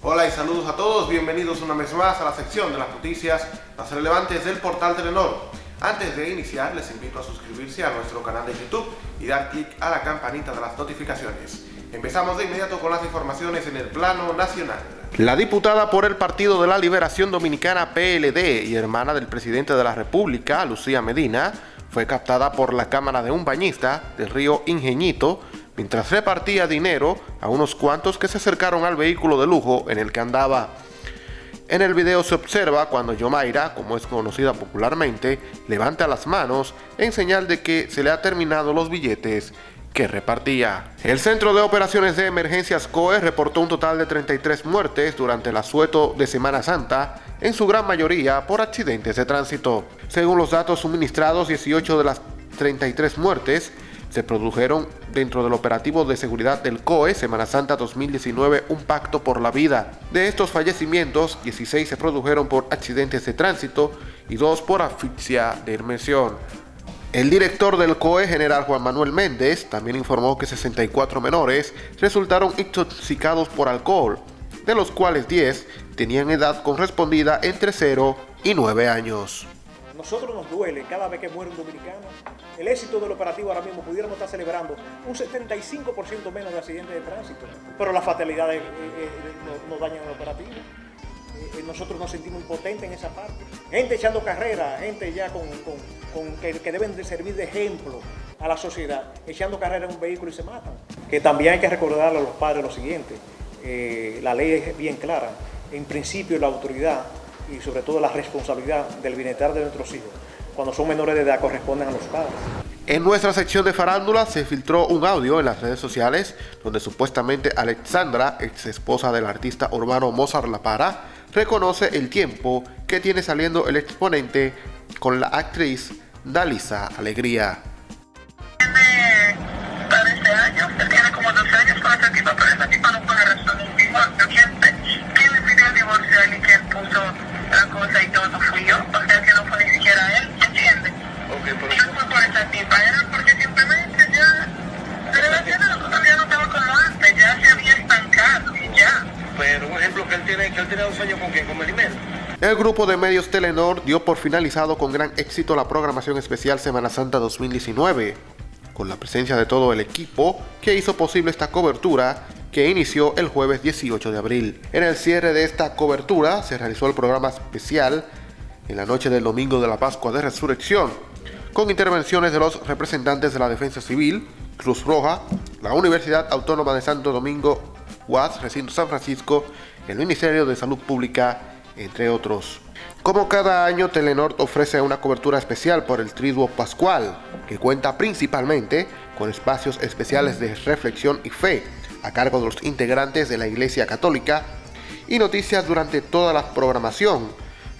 Hola y saludos a todos, bienvenidos una vez más a la sección de las noticias más relevantes del portal Telenor. Antes de iniciar, les invito a suscribirse a nuestro canal de YouTube y dar clic a la campanita de las notificaciones. Empezamos de inmediato con las informaciones en el plano nacional. La diputada por el Partido de la Liberación Dominicana PLD y hermana del presidente de la República, Lucía Medina, fue captada por la cámara de un bañista del río Ingeñito mientras repartía dinero a unos cuantos que se acercaron al vehículo de lujo en el que andaba. En el video se observa cuando Yomaira, como es conocida popularmente, levanta las manos en señal de que se le ha terminado los billetes que repartía. El Centro de Operaciones de Emergencias COE reportó un total de 33 muertes durante el asueto de Semana Santa, en su gran mayoría por accidentes de tránsito. Según los datos suministrados, 18 de las 33 muertes se produjeron dentro del operativo de seguridad del COE Semana Santa 2019 Un Pacto por la Vida. De estos fallecimientos, 16 se produjeron por accidentes de tránsito y 2 por asfixia de inmersión. El director del COE, general Juan Manuel Méndez, también informó que 64 menores resultaron intoxicados por alcohol, de los cuales 10 tenían edad correspondida entre 0 y 9 años. Nosotros nos duele cada vez que muere un dominicano. El éxito del operativo ahora mismo pudiéramos estar celebrando un 75% menos de accidentes de tránsito, pero las fatalidades eh, eh, nos, dañan el operativo. Eh, nosotros nos sentimos impotentes en esa parte. Gente echando carrera, gente ya con, que, deben de servir de ejemplo a la sociedad, echando carrera en un vehículo y se matan. Que también hay que recordarle a los padres lo siguiente, la ley es bien clara. En principio la autoridad y sobre todo la responsabilidad del bienestar de nuestros hijos. Cuando son menores de edad corresponden a los padres. En nuestra sección de farándula se filtró un audio en las redes sociales donde supuestamente Alexandra, ex esposa del artista urbano Mozart La Para, reconoce el tiempo que tiene saliendo el exponente con la actriz Dalisa Alegría. Tiene años, él tiene como dos años con esa tipa, pero esa tipa no puede resolver un divorcio. ¿Quién, ¿Quién le pidió el divorcio a él y quién puso la cosa y todo? Fui yo, o sea que no fue ni siquiera él, ¿entiendes? Okay, pero... No fue por esa tipa, era porque simplemente ya, de relación todavía no estaba como antes, ya se había estancado y ya. Pero un ejemplo que él El grupo de medios Telenor dio por finalizado con gran éxito la programación especial Semana Santa 2019, con la presencia de todo el equipo que hizo posible esta cobertura que inició el jueves 18 de abril. En el cierre de esta cobertura se realizó el programa especial en la noche del domingo de la Pascua de Resurrección, con intervenciones de los representantes de la Defensa Civil, Cruz Roja, la Universidad Autónoma de Santo Domingo, UAS, Recinto San Francisco, el Ministerio de Salud Pública, entre otros. Como cada año, Telenor ofrece una cobertura especial por el Triduo Pascual, que cuenta principalmente con espacios especiales de reflexión y fe, a cargo de los integrantes de la Iglesia Católica y noticias durante toda la programación,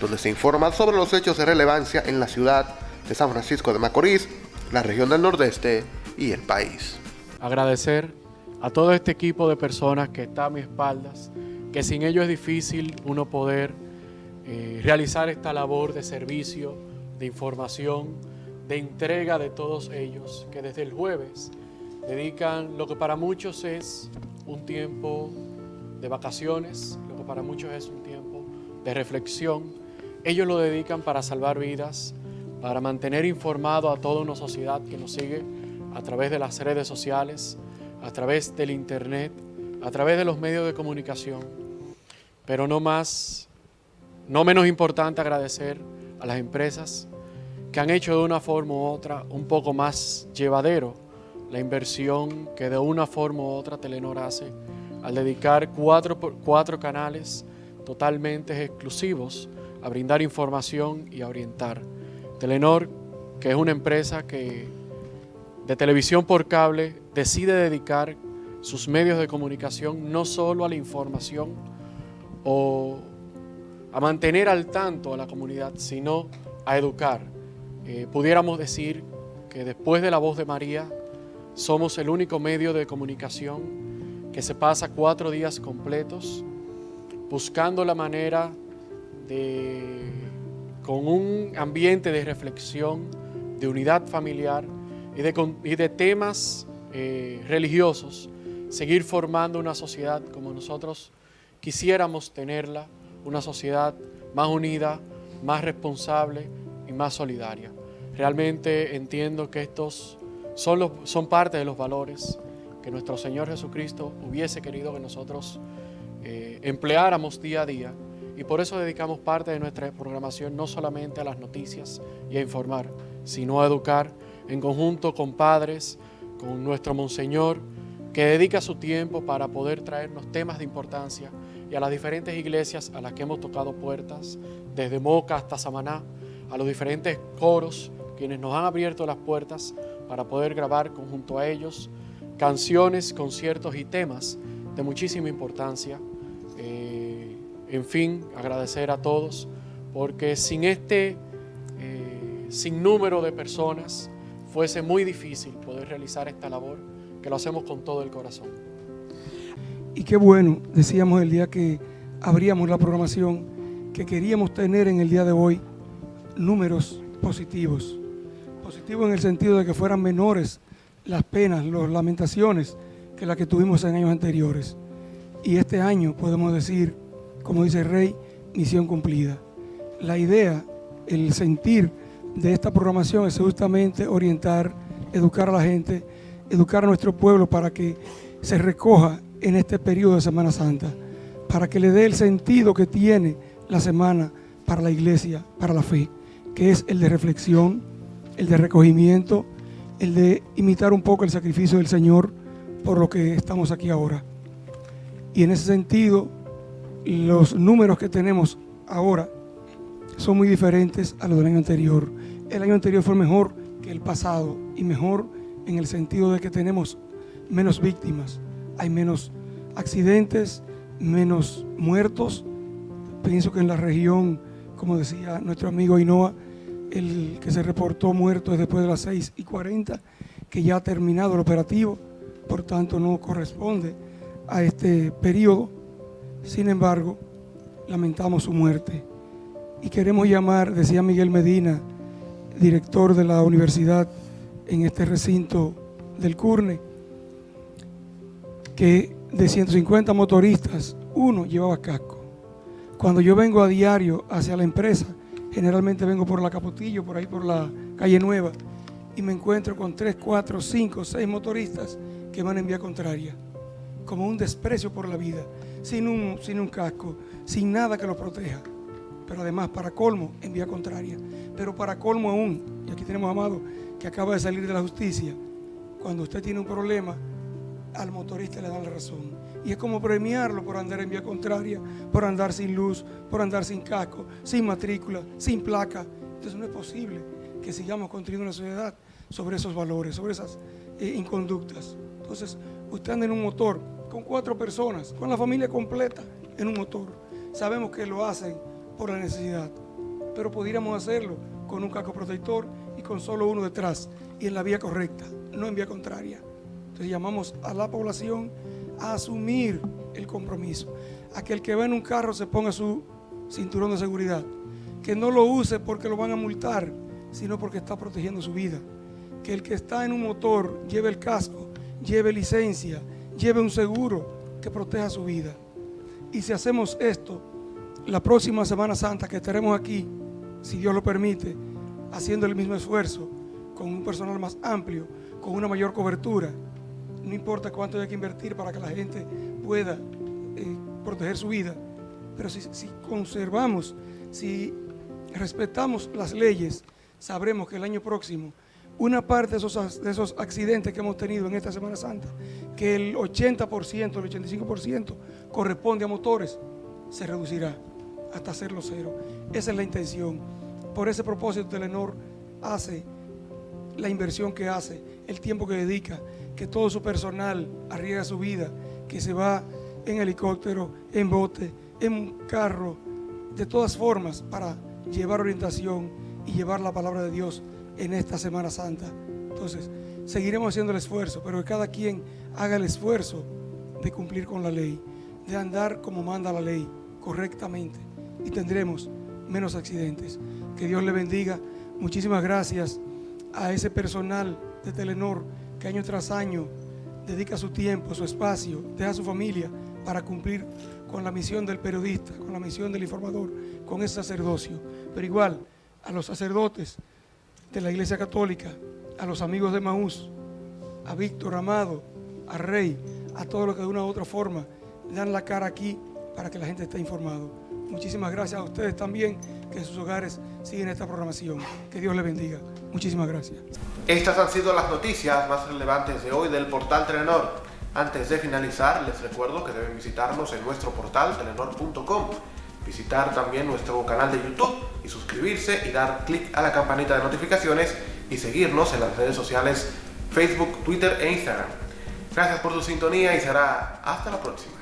donde se informa sobre los hechos de relevancia en la ciudad de San Francisco de Macorís, la región del Nordeste y el país. Agradecer a todo este equipo de personas que está a mis espaldas, que sin ello es difícil uno poder eh, realizar esta labor de servicio, de información, de entrega de todos ellos, que desde el jueves dedican lo que para muchos es un tiempo de vacaciones, lo que para muchos es un tiempo de reflexión. Ellos lo dedican para salvar vidas, para mantener informado a toda una sociedad que nos sigue a través de las redes sociales, a través del internet, a través de los medios de comunicación. Pero no más, no menos importante agradecer a las empresas que han hecho de una forma u otra un poco más llevadero la inversión que de una forma u otra Telenor hace al dedicar cuatro, cuatro canales totalmente exclusivos a brindar información y a orientar. Telenor, que es una empresa que de televisión por cable decide dedicar sus medios de comunicación no solo a la información o a mantener al tanto a la comunidad, sino a educar. Eh, pudiéramos decir que después de la voz de María, somos el único medio de comunicación que se pasa cuatro días completos buscando la manera de, con un ambiente de reflexión, de unidad familiar y de, temas eh, religiosos, seguir formando una sociedad como nosotros quisiéramos tenerla, una sociedad más unida, más responsable y más solidaria. Realmente entiendo que estos son, los, son parte de los valores que nuestro Señor Jesucristo hubiese querido que nosotros eh, empleáramos día a día y por eso dedicamos parte de nuestra programación no solamente a las noticias y a informar, sino a educar en conjunto con padres, con nuestro Monseñor, que dedica su tiempo para poder traernos temas de importancia y a las diferentes iglesias a las que hemos tocado puertas, desde Moca hasta Samaná, a los diferentes coros, quienes nos han abierto las puertas para poder grabar conjunto a ellos canciones, conciertos y temas de muchísima importancia. Eh, en fin, agradecer a todos, porque sin este eh, sinnúmero de personas fuese muy difícil poder realizar esta labor, que lo hacemos con todo el corazón. Y qué bueno, decíamos el día que abríamos la programación, que queríamos tener en el día de hoy números positivos. Positivos en el sentido de que fueran menores las penas, las lamentaciones que las que tuvimos en años anteriores. Y este año podemos decir, como dice el rey, misión cumplida. La idea, el sentir de esta programación es justamente orientar, educar a la gente, educar a nuestro pueblo para que se recoja en este periodo de Semana Santa, para que le dé el sentido que tiene la semana para la iglesia, para la fe, que es el de reflexión, el de recogimiento, el de imitar un poco el sacrificio del Señor por lo que estamos aquí ahora. Y en ese sentido, los números que tenemos ahora son muy diferentes a los del año anterior. El año anterior fue mejor que el pasado y mejor en el sentido de que tenemos menos víctimas, hay menos accidentes, menos muertos. Pienso que en la región, como decía nuestro amigo Ainoa, el que se reportó muerto es después de las 6 y 40, que ya ha terminado el operativo, por tanto no corresponde a este periodo. Sin embargo, lamentamos su muerte. Y queremos llamar, decía Miguel Medina, director de la universidad en este recinto del CURNE, que de 150 motoristas, uno llevaba casco. Cuando yo vengo a diario hacia la empresa, generalmente vengo por la Capotillo, por ahí por la calle Nueva, y me encuentro con 3, 4, 5, 6 motoristas que van en vía contraria, como un desprecio por la vida, sin un, sin un casco, sin nada que los proteja. Pero además, para colmo, en vía contraria. Pero para colmo aún, y aquí tenemos a Amado, que acaba de salir de la justicia, cuando usted tiene un problema, al motorista le dan la razón. Y es como premiarlo por andar en vía contraria, por andar sin luz, por andar sin casco, sin matrícula, sin placa. Entonces no es posible que sigamos construyendo una sociedad sobre esos valores, sobre esas eh, inconductas. Entonces, usted anda en un motor con cuatro personas, con la familia completa en un motor. Sabemos que lo hacen por la necesidad, pero pudiéramos hacerlo con un casco protector y con solo uno detrás y en la vía correcta, no en vía contraria. Entonces llamamos a la población a asumir el compromiso, a que el que va en un carro se ponga su cinturón de seguridad, que no lo use porque lo van a multar, sino porque está protegiendo su vida, que el que está en un motor lleve el casco, lleve licencia, lleve un seguro que proteja su vida. Y si hacemos esto, la próxima Semana Santa que estaremos aquí, si Dios lo permite, haciendo el mismo esfuerzo, con un personal más amplio, con una mayor cobertura, no importa cuánto hay que invertir para que la gente pueda eh, proteger su vida, pero si, si, conservamos, si respetamos las leyes, sabremos que el año próximo una parte de esos, de esos accidentes que hemos tenido en esta Semana Santa, que el 80%, el 85% corresponde a motores, se reducirá hasta hacerlo cero. Esa es la intención. Por ese propósito, Telenor hace la inversión que hace, el tiempo que dedica, que todo su personal arriesga su vida, que se va en helicóptero, en bote, en carro, de todas formas, para llevar orientación y llevar la palabra de Dios en esta Semana Santa. Entonces, seguiremos haciendo el esfuerzo, pero que cada quien haga el esfuerzo de cumplir con la ley, de andar como manda la ley, correctamente, y tendremos menos accidentes. Que Dios le bendiga. Muchísimas gracias a ese personal de Telenor que año tras año dedica su tiempo, su espacio, deja su familia para cumplir con la misión del periodista, con la misión del informador, con ese sacerdocio. Pero igual, a los sacerdotes de la Iglesia Católica, a los amigos de Maús, a Víctor Amado, a Rey, a todos los que de una u otra forma dan la cara aquí para que la gente esté informado. Muchísimas gracias a ustedes también que en sus hogares siguen esta programación. Que Dios les bendiga. Muchísimas gracias. Estas han sido las noticias más relevantes de hoy del portal Telenor. Antes de finalizar, les recuerdo que deben visitarnos en nuestro portal telenor.com, visitar también nuestro canal de YouTube y suscribirse y dar clic a la campanita de notificaciones y seguirnos en las redes sociales Facebook, Twitter e Instagram. Gracias por su sintonía y será hasta la próxima.